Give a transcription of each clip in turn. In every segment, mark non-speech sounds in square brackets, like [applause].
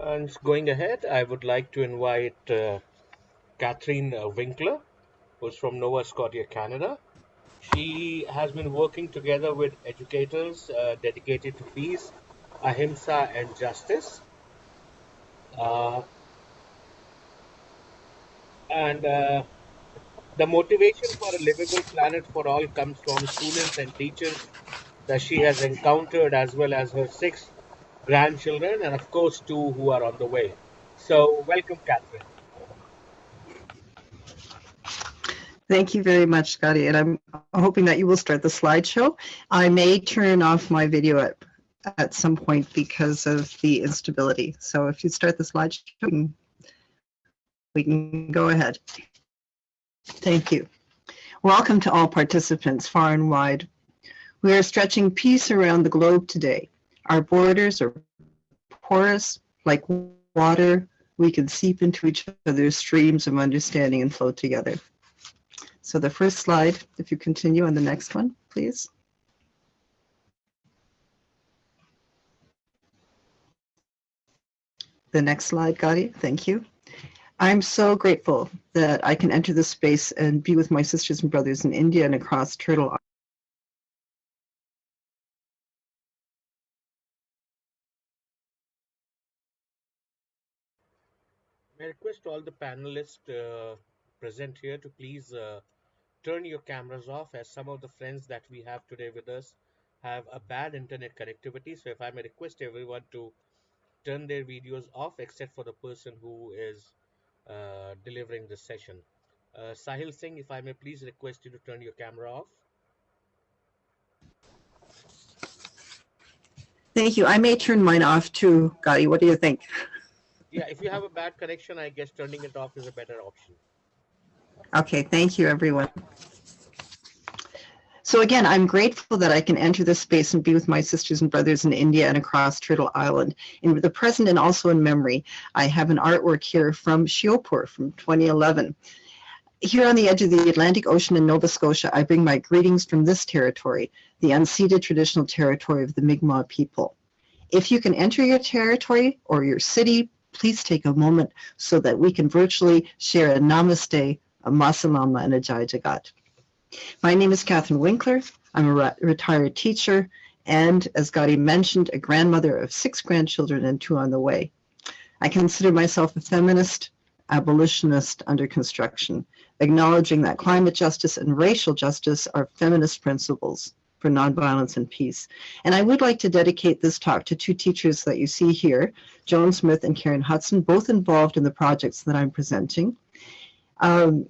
And going ahead, I would like to invite uh, Catherine uh, Winkler, who's from Nova Scotia, Canada. She has been working together with educators uh, dedicated to peace, ahimsa, and justice. Uh, and uh, the motivation for a livable planet for all comes from students and teachers that she has encountered, as well as her six grandchildren, and of course, two who are on the way. So, welcome, Catherine. Thank you very much, Scotty. And I'm hoping that you will start the slideshow. I may turn off my video at, at some point because of the instability. So if you start the slideshow, we can go ahead. Thank you. Welcome to all participants far and wide. We are stretching peace around the globe today. Our borders are porous like water. We can seep into each other's streams of understanding and flow together. So the first slide, if you continue on the next one, please. The next slide, Gadi, thank you. I'm so grateful that I can enter this space and be with my sisters and brothers in India and across Turtle I request all the panelists uh, present here to please uh, turn your cameras off as some of the friends that we have today with us have a bad internet connectivity. So if I may request everyone to turn their videos off except for the person who is uh, delivering the session. Uh, Sahil Singh, if I may please request you to turn your camera off. Thank you. I may turn mine off too, Gadi. What do you think? Yeah, if you have a bad connection, I guess turning it off is a better option. Okay, thank you, everyone. So again, I'm grateful that I can enter this space and be with my sisters and brothers in India and across Turtle Island in the present and also in memory. I have an artwork here from Sheopur from 2011. Here on the edge of the Atlantic Ocean in Nova Scotia, I bring my greetings from this territory, the unceded traditional territory of the Mi'kmaq people. If you can enter your territory or your city, please take a moment so that we can virtually share a namaste a Masalama and a Jai Jagat. My name is Catherine Winkler. I'm a re retired teacher and, as Gadi mentioned, a grandmother of six grandchildren and two on the way. I consider myself a feminist, abolitionist under construction, acknowledging that climate justice and racial justice are feminist principles for nonviolence and peace. And I would like to dedicate this talk to two teachers that you see here, Joan Smith and Karen Hudson, both involved in the projects that I'm presenting. Um,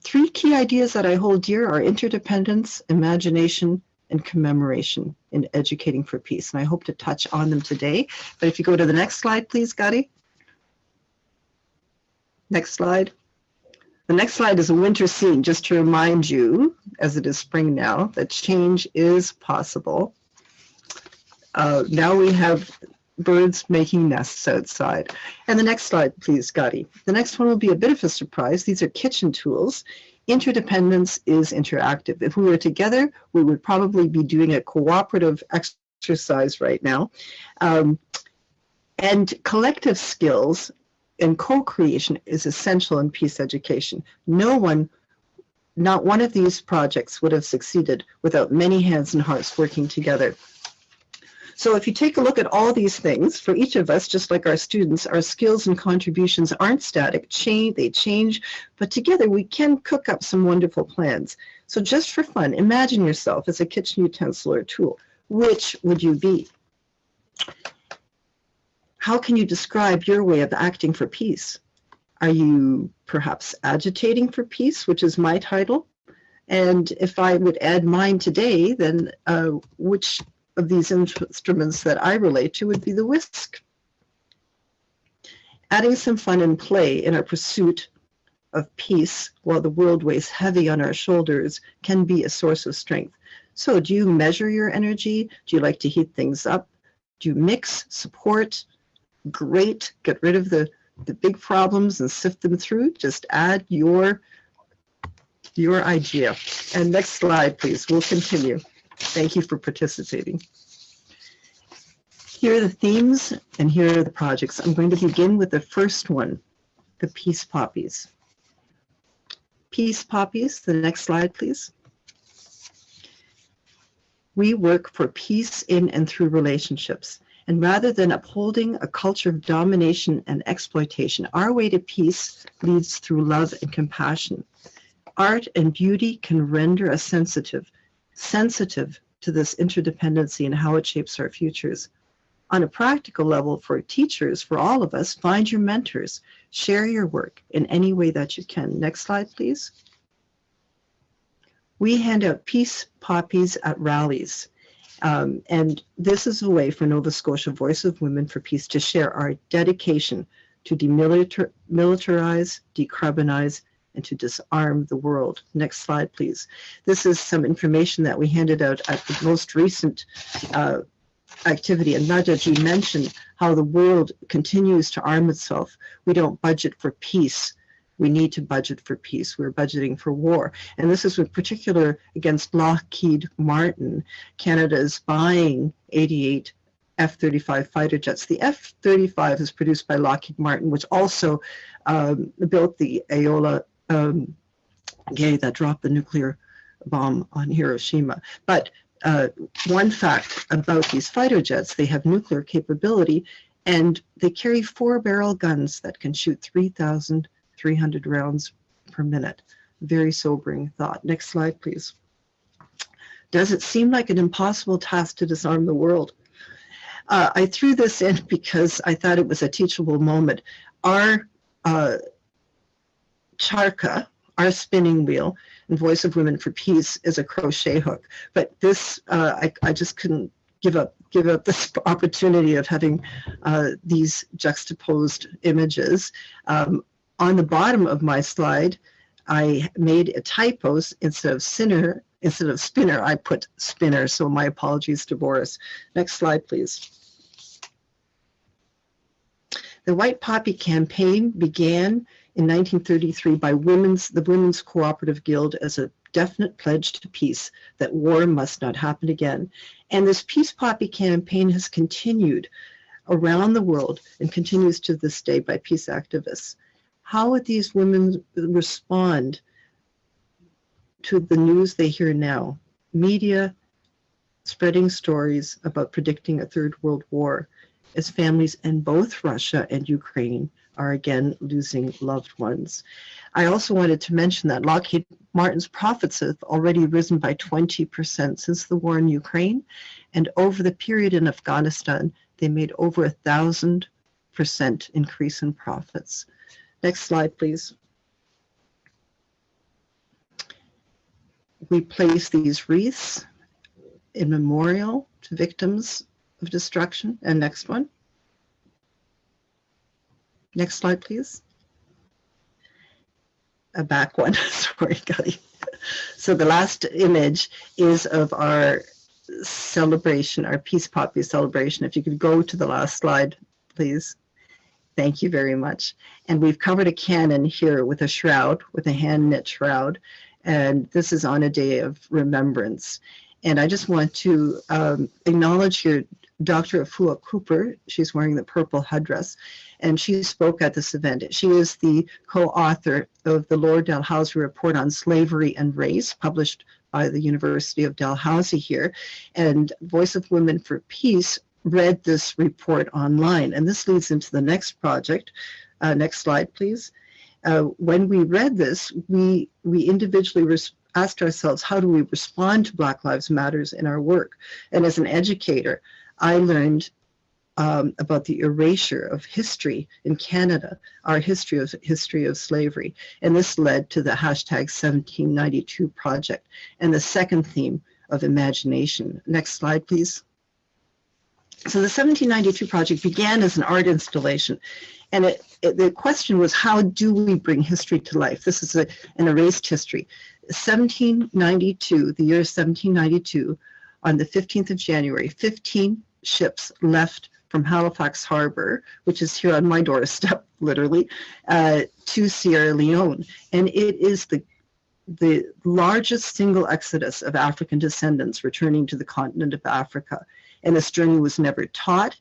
three key ideas that I hold dear are interdependence, imagination, and commemoration in educating for peace. And I hope to touch on them today. But if you go to the next slide, please, Gadi. Next slide. The next slide is a winter scene, just to remind you, as it is spring now, that change is possible. Uh, now we have birds making nests outside. And the next slide, please, Gadi. The next one will be a bit of a surprise. These are kitchen tools. Interdependence is interactive. If we were together, we would probably be doing a cooperative exercise right now. Um, and collective skills and co-creation is essential in peace education. No one, not one of these projects would have succeeded without many hands and hearts working together. So if you take a look at all these things, for each of us, just like our students, our skills and contributions aren't static, change, they change, but together we can cook up some wonderful plans. So just for fun, imagine yourself as a kitchen utensil or tool. Which would you be? How can you describe your way of acting for peace? Are you perhaps agitating for peace, which is my title? And if I would add mine today, then uh, which of these instruments that I relate to would be the whisk. Adding some fun and play in our pursuit of peace while the world weighs heavy on our shoulders can be a source of strength. So do you measure your energy? Do you like to heat things up? Do you mix, support, great, get rid of the, the big problems and sift them through? Just add your, your idea. And next slide, please. We'll continue. Thank you for participating. Here are the themes and here are the projects. I'm going to begin with the first one, the Peace Poppies. Peace Poppies, the next slide, please. We work for peace in and through relationships. And rather than upholding a culture of domination and exploitation, our way to peace leads through love and compassion. Art and beauty can render us sensitive, sensitive to this interdependency and how it shapes our futures. On a practical level, for teachers, for all of us, find your mentors. Share your work in any way that you can. Next slide, please. We hand out peace poppies at rallies. Um, and this is a way for Nova Scotia Voice of Women for Peace to share our dedication to demilitarize, decarbonize, and to disarm the world. Next slide, please. This is some information that we handed out at the most recent uh, activity. And Najaji mentioned how the world continues to arm itself. We don't budget for peace we need to budget for peace. We're budgeting for war. And this is in particular against Lockheed Martin. Canada is buying 88 F-35 fighter jets. The F-35 is produced by Lockheed Martin, which also um, built the Enola um, Gay that dropped the nuclear bomb on Hiroshima. But uh, one fact about these fighter jets, they have nuclear capability and they carry four barrel guns that can shoot 3,000 300 rounds per minute. Very sobering thought. Next slide, please. Does it seem like an impossible task to disarm the world? Uh, I threw this in [laughs] because I thought it was a teachable moment. Our uh, charka, our spinning wheel, and Voice of Women for Peace is a crochet hook. But this, uh, I, I just couldn't give up give up this [laughs] opportunity of having uh, these juxtaposed images. Um, on the bottom of my slide, I made a typo instead of sinner, instead of spinner, I put spinner. So my apologies to Boris. Next slide, please. The White Poppy campaign began in 1933 by women's, the Women's Cooperative Guild as a definite pledge to peace that war must not happen again. And this Peace Poppy campaign has continued around the world and continues to this day by peace activists how would these women respond to the news they hear now? Media spreading stories about predicting a third world war as families in both Russia and Ukraine are again losing loved ones. I also wanted to mention that Lockheed Martin's profits have already risen by 20% since the war in Ukraine, and over the period in Afghanistan, they made over a thousand percent increase in profits. Next slide, please. We place these wreaths in memorial to victims of destruction. And next one. Next slide, please. A back one, [laughs] sorry, Gadi. So the last image is of our celebration, our Peace Poppy celebration. If you could go to the last slide, please. Thank you very much. And we've covered a cannon here with a shroud, with a hand knit shroud. And this is on a day of remembrance. And I just want to um, acknowledge here Dr. Afua Cooper. She's wearing the purple headdress, and she spoke at this event. She is the co-author of the Lord Dalhousie Report on Slavery and Race, published by the University of Dalhousie here. And Voice of Women for Peace read this report online. And this leads into the next project. Uh, next slide, please. Uh, when we read this, we, we individually asked ourselves, how do we respond to Black Lives Matters in our work? And as an educator, I learned um, about the erasure of history in Canada, our history of history of slavery. And this led to the hashtag 1792 project and the second theme of imagination. Next slide, please. So the 1792 project began as an art installation. And it, it, the question was, how do we bring history to life? This is a, an erased history. 1792, the year 1792, on the 15th of January, 15 ships left from Halifax Harbor, which is here on my doorstep, [laughs] literally, uh, to Sierra Leone. And it is the the largest single exodus of African descendants returning to the continent of Africa and this journey was never taught.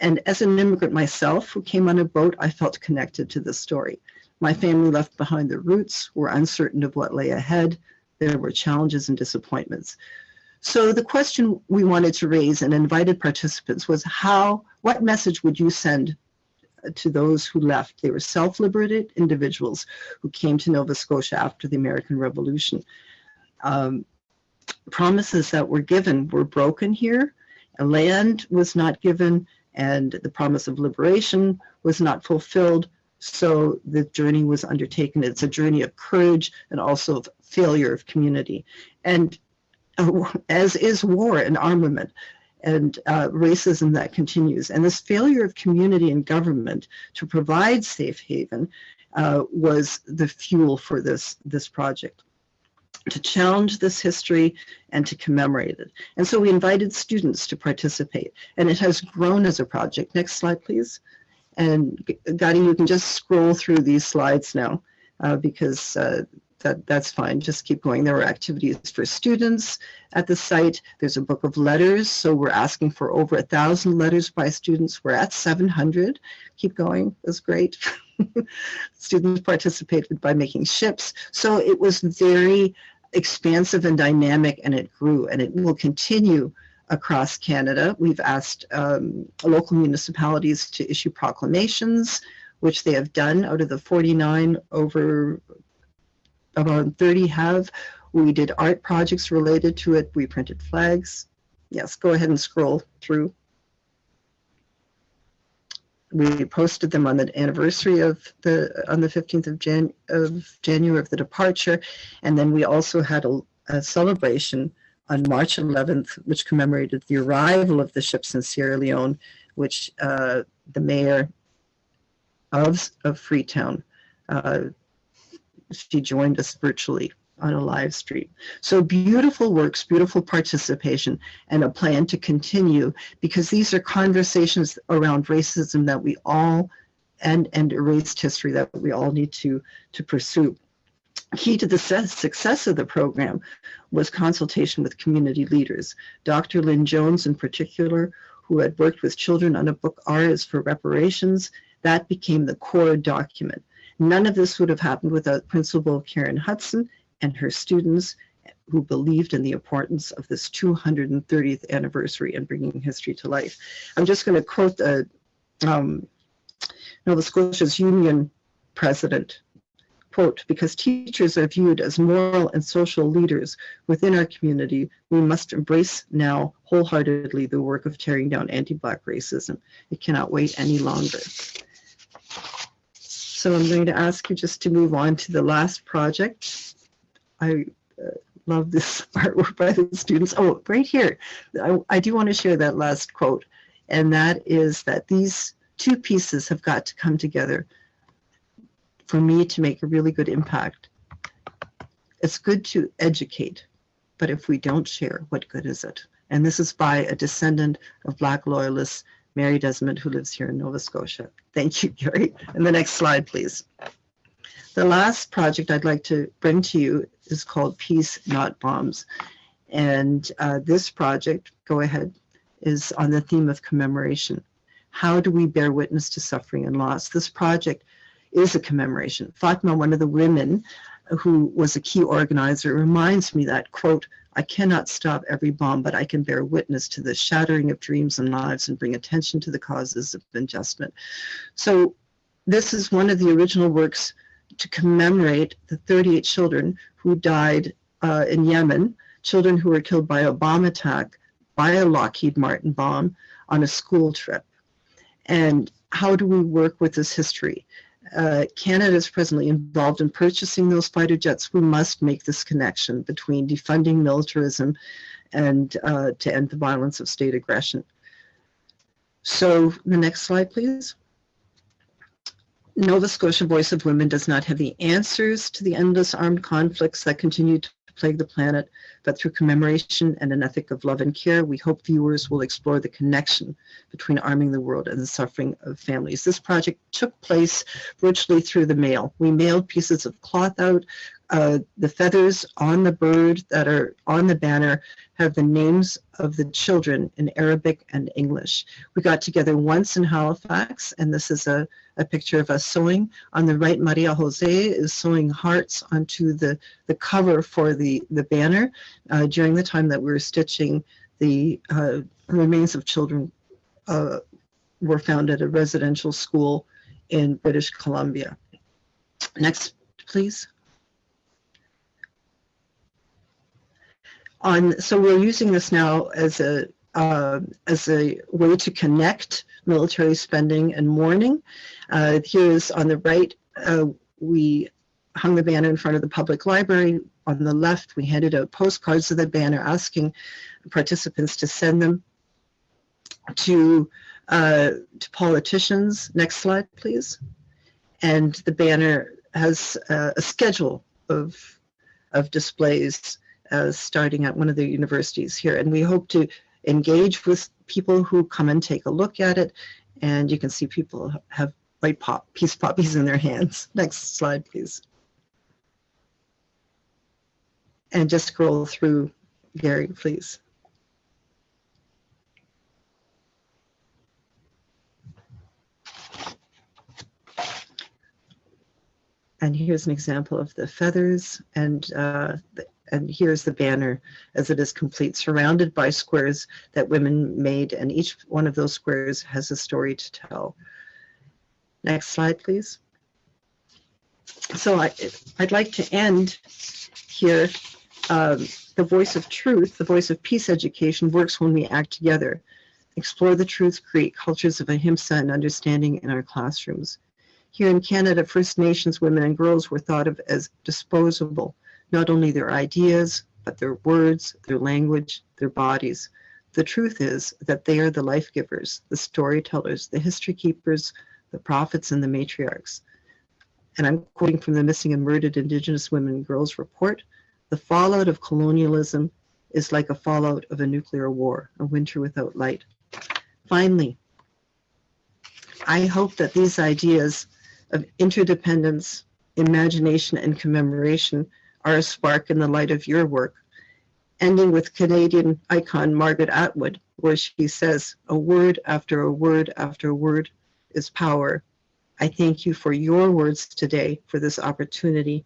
And as an immigrant myself who came on a boat, I felt connected to this story. My family left behind their roots, were uncertain of what lay ahead. There were challenges and disappointments. So the question we wanted to raise and invited participants was how, what message would you send to those who left? They were self-liberated individuals who came to Nova Scotia after the American Revolution. Um, promises that were given were broken here. Land was not given and the promise of liberation was not fulfilled. So the journey was undertaken. It's a journey of courage and also of failure of community. And uh, as is war and armament and uh, racism that continues. And this failure of community and government to provide safe haven uh, was the fuel for this, this project to challenge this history and to commemorate it. And so we invited students to participate and it has grown as a project. Next slide, please. And Gadi, you can just scroll through these slides now uh, because uh, that, that's fine. Just keep going. There are activities for students at the site. There's a book of letters. So we're asking for over a thousand letters by students. We're at 700. Keep going. That's great. [laughs] students participated by making ships. So it was very expansive and dynamic and it grew and it will continue across Canada. We've asked um, local municipalities to issue proclamations, which they have done out of the 49 over about 30 have. We did art projects related to it. We printed flags. Yes, go ahead and scroll through. We posted them on the anniversary of the on the 15th of, Jan, of January of the departure, and then we also had a, a celebration on March 11th, which commemorated the arrival of the ships in Sierra Leone, which uh, the mayor of, of Freetown uh, she joined us virtually on a live stream. So beautiful works, beautiful participation, and a plan to continue because these are conversations around racism that we all and and erased history that we all need to to pursue. Key to the success of the program was consultation with community leaders. Dr. Lynn Jones in particular, who had worked with children on a book R is for reparations, that became the core document. None of this would have happened without Principal Karen Hudson and her students who believed in the importance of this 230th anniversary and bringing history to life. I'm just going to quote the um, Nova Scotia's union president, quote, because teachers are viewed as moral and social leaders within our community, we must embrace now wholeheartedly the work of tearing down anti-Black racism. It cannot wait any longer. So I'm going to ask you just to move on to the last project. I uh, love this [laughs] artwork by the students. Oh, right here. I, I do want to share that last quote. And that is that these two pieces have got to come together for me to make a really good impact. It's good to educate, but if we don't share, what good is it? And this is by a descendant of Black loyalists Mary Desmond, who lives here in Nova Scotia. Thank you, Gary. And the next slide, please. The last project I'd like to bring to you is called Peace, Not Bombs. And uh, this project, go ahead, is on the theme of commemoration. How do we bear witness to suffering and loss? This project is a commemoration. Fatma, one of the women who was a key organizer, reminds me that, quote, I cannot stop every bomb, but I can bear witness to the shattering of dreams and lives and bring attention to the causes of adjustment. So this is one of the original works to commemorate the 38 children who died uh, in Yemen, children who were killed by a bomb attack by a Lockheed Martin bomb on a school trip. And how do we work with this history? uh, Canada is presently involved in purchasing those fighter jets, we must make this connection between defunding militarism and uh, to end the violence of state aggression. So the next slide, please. Nova Scotia Voice of Women does not have the answers to the endless armed conflicts that continue to plague the planet, but through commemoration and an ethic of love and care, we hope viewers will explore the connection between arming the world and the suffering of families. This project took place virtually through the mail. We mailed pieces of cloth out, uh, the feathers on the bird that are on the banner have the names of the children in Arabic and English. We got together once in Halifax, and this is a, a picture of us sewing. On the right, Maria Jose is sewing hearts onto the, the cover for the, the banner uh, during the time that we were stitching the uh, remains of children uh, were found at a residential school in British Columbia. Next, please. On, so we're using this now as a uh, as a way to connect military spending and mourning. Uh, here is on the right, uh, we hung the banner in front of the public library. On the left, we handed out postcards of the banner asking participants to send them to, uh, to politicians. Next slide, please. And the banner has uh, a schedule of, of displays starting at one of the universities here. And we hope to engage with people who come and take a look at it. And you can see people have white pop, peace poppies in their hands. [laughs] Next slide, please. And just scroll through, Gary, please. And here's an example of the feathers and uh, the, and here's the banner as it is complete, surrounded by squares that women made, and each one of those squares has a story to tell. Next slide, please. So I, would like to end here. Um, the voice of truth, the voice of peace education works when we act together. Explore the truth, create cultures of ahimsa and understanding in our classrooms. Here in Canada, First Nations women and girls were thought of as disposable, not only their ideas, but their words, their language, their bodies. The truth is that they are the life givers, the storytellers, the history keepers, the prophets, and the matriarchs. And I'm quoting from the Missing and Murdered Indigenous Women and Girls report. The fallout of colonialism is like a fallout of a nuclear war, a winter without light. Finally, I hope that these ideas of interdependence, imagination, and commemoration are a spark in the light of your work. Ending with Canadian icon Margaret Atwood, where she says, a word after a word after a word is power. I thank you for your words today, for this opportunity,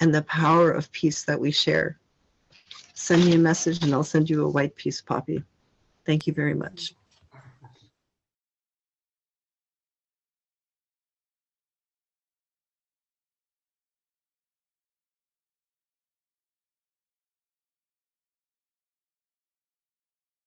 and the power of peace that we share. Send me a message and I'll send you a white peace poppy. Thank you very much.